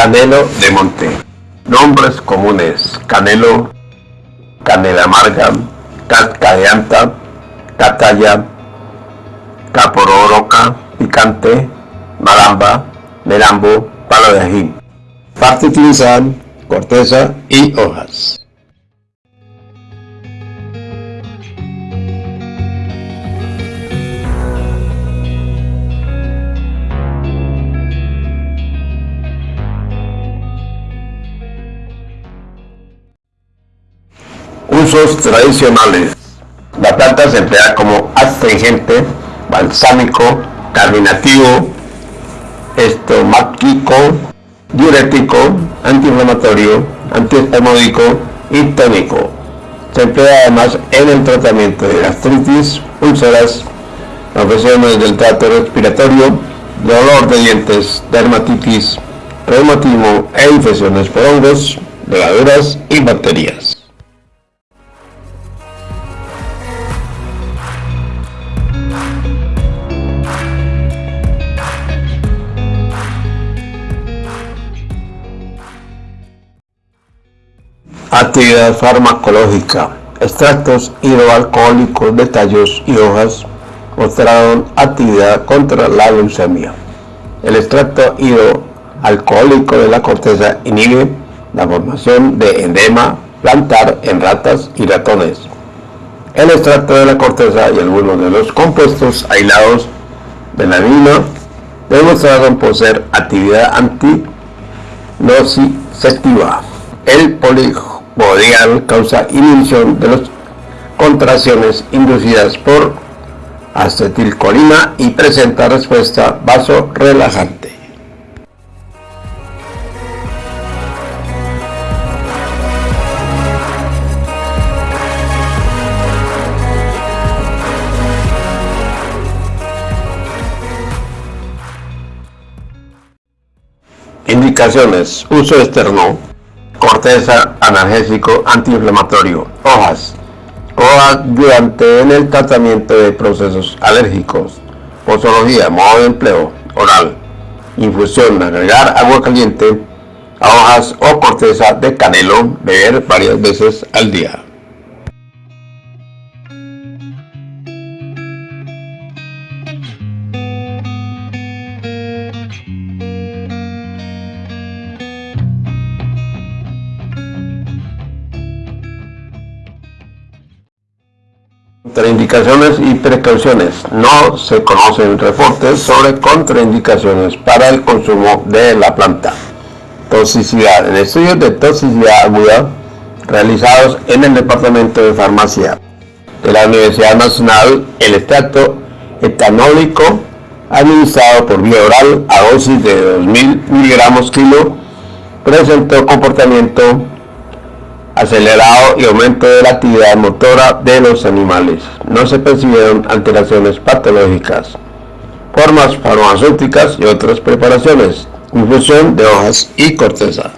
Canelo de monte. Nombres comunes. Canelo, canela amarga, casca de anta, cataya, capororoca, picante, maramba, merambo, palo de ají. Parte utilizada, corteza y hojas. Usos tradicionales. La planta se emplea como astringente, balsámico, carminativo, estomáquico, diurético, antiinflamatorio, antiespasmódico y tónico. Se emplea además en el tratamiento de gastritis, úlceras, afecciones del trato respiratorio, dolor de dientes, dermatitis, reumatismo e infecciones por hongos, levaduras y bacterias. Actividad farmacológica. Extractos hidroalcohólicos de tallos y hojas mostraron actividad contra la leucemia. El extracto hidroalcohólico de la corteza inhibe la formación de endema plantar en ratas y ratones. El extracto de la corteza y algunos de los compuestos aislados de la mina demostraron poseer actividad antinociceptiva. El polijo podrían causar inhibición de las contracciones inducidas por acetilcolina y presenta respuesta vasorelajante. Indicaciones. Uso externo corteza, analgésico, antiinflamatorio, hojas, coayudante en el tratamiento de procesos alérgicos, posología, modo de empleo, oral, infusión, agregar agua caliente a hojas o corteza de canelo, beber varias veces al día. Contraindicaciones y precauciones. No se conocen reportes sobre contraindicaciones para el consumo de la planta. Toxicidad. En estudios de toxicidad aguda realizados en el Departamento de Farmacia de la Universidad Nacional, el extracto etanólico administrado por vía oral a dosis de 2.000 miligramos kilo presentó comportamiento acelerado y aumento de la actividad motora de los animales. No se percibieron alteraciones patológicas, formas farmacéuticas y otras preparaciones, infusión de hojas y corteza.